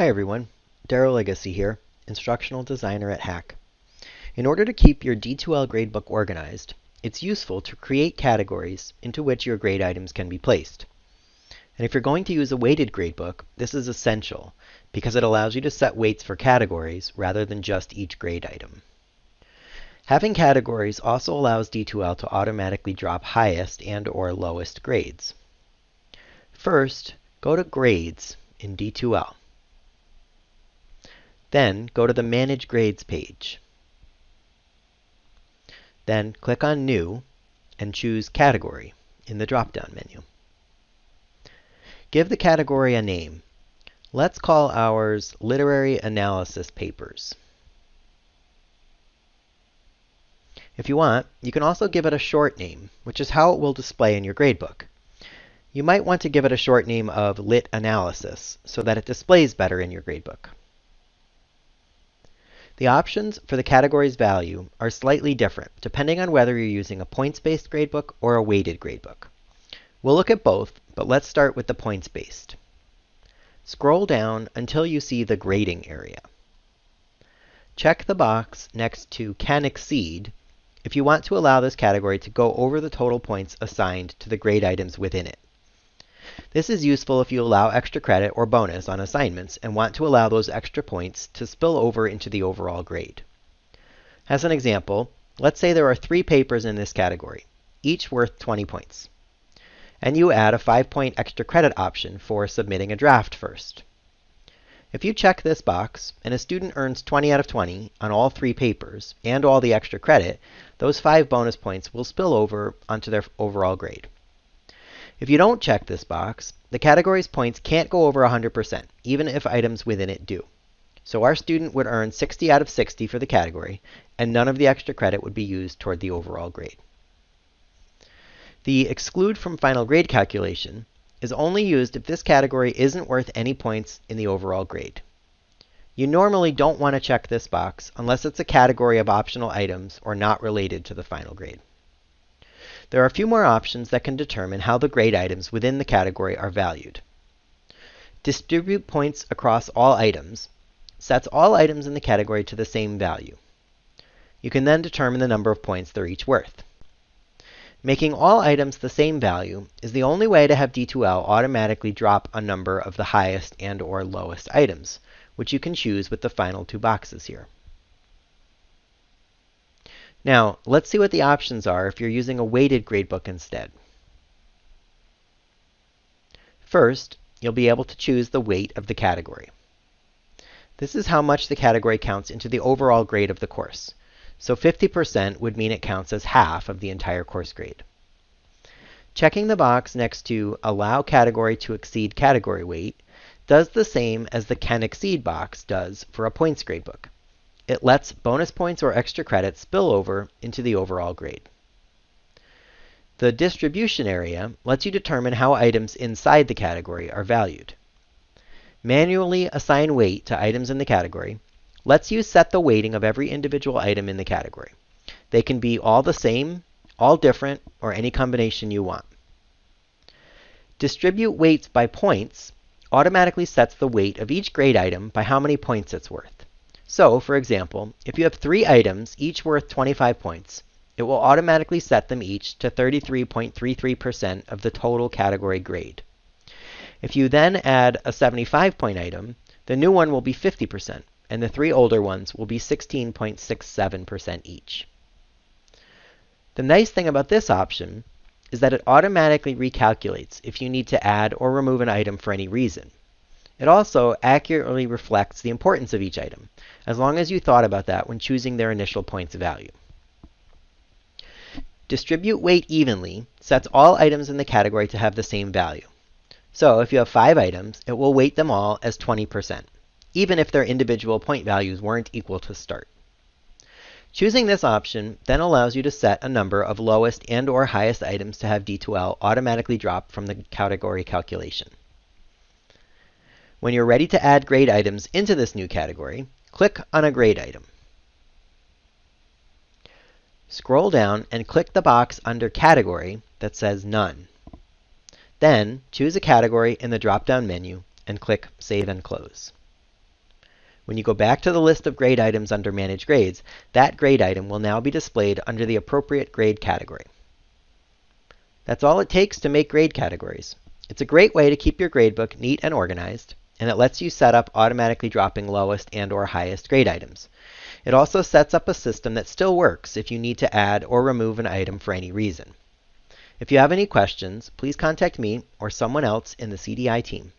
Hi everyone, Daryl Legacy here, Instructional Designer at Hack. In order to keep your D2L gradebook organized, it's useful to create categories into which your grade items can be placed. And if you're going to use a weighted gradebook, this is essential because it allows you to set weights for categories rather than just each grade item. Having categories also allows D2L to automatically drop highest and or lowest grades. First, go to Grades in D2L. Then go to the Manage Grades page. Then click on New and choose Category in the drop-down menu. Give the category a name. Let's call ours Literary Analysis Papers. If you want, you can also give it a short name, which is how it will display in your gradebook. You might want to give it a short name of Lit Analysis so that it displays better in your gradebook. The options for the category's value are slightly different depending on whether you're using a points-based gradebook or a weighted gradebook. We'll look at both, but let's start with the points-based. Scroll down until you see the grading area. Check the box next to Can Exceed if you want to allow this category to go over the total points assigned to the grade items within it. This is useful if you allow extra credit or bonus on assignments and want to allow those extra points to spill over into the overall grade. As an example, let's say there are three papers in this category, each worth 20 points. And you add a 5-point extra credit option for submitting a draft first. If you check this box and a student earns 20 out of 20 on all three papers and all the extra credit, those 5 bonus points will spill over onto their overall grade. If you don't check this box, the category's points can't go over 100%, even if items within it do. So our student would earn 60 out of 60 for the category, and none of the extra credit would be used toward the overall grade. The exclude from final grade calculation is only used if this category isn't worth any points in the overall grade. You normally don't want to check this box unless it's a category of optional items or not related to the final grade. There are a few more options that can determine how the grade items within the category are valued. Distribute points across all items sets all items in the category to the same value. You can then determine the number of points they're each worth. Making all items the same value is the only way to have D2L automatically drop a number of the highest and or lowest items, which you can choose with the final two boxes here. Now, let's see what the options are if you're using a weighted gradebook instead. First, you'll be able to choose the weight of the category. This is how much the category counts into the overall grade of the course. So 50% would mean it counts as half of the entire course grade. Checking the box next to Allow Category to Exceed Category Weight does the same as the Can Exceed box does for a points gradebook. It lets bonus points or extra credits spill over into the overall grade. The distribution area lets you determine how items inside the category are valued. Manually assign weight to items in the category lets you set the weighting of every individual item in the category. They can be all the same, all different, or any combination you want. Distribute weights by points automatically sets the weight of each grade item by how many points it's worth. So, for example, if you have three items, each worth 25 points, it will automatically set them each to 33.33% of the total category grade. If you then add a 75-point item, the new one will be 50%, and the three older ones will be 16.67% each. The nice thing about this option is that it automatically recalculates if you need to add or remove an item for any reason. It also accurately reflects the importance of each item, as long as you thought about that when choosing their initial points value. Distribute weight evenly sets all items in the category to have the same value. So if you have five items, it will weight them all as 20%, even if their individual point values weren't equal to start. Choosing this option then allows you to set a number of lowest and or highest items to have D2L automatically drop from the category calculation. When you're ready to add grade items into this new category, click on a grade item. Scroll down and click the box under Category that says None. Then choose a category in the drop-down menu and click Save and Close. When you go back to the list of grade items under Manage Grades, that grade item will now be displayed under the appropriate grade category. That's all it takes to make grade categories. It's a great way to keep your gradebook neat and organized, and it lets you set up automatically dropping lowest and or highest grade items. It also sets up a system that still works if you need to add or remove an item for any reason. If you have any questions, please contact me or someone else in the CDI team.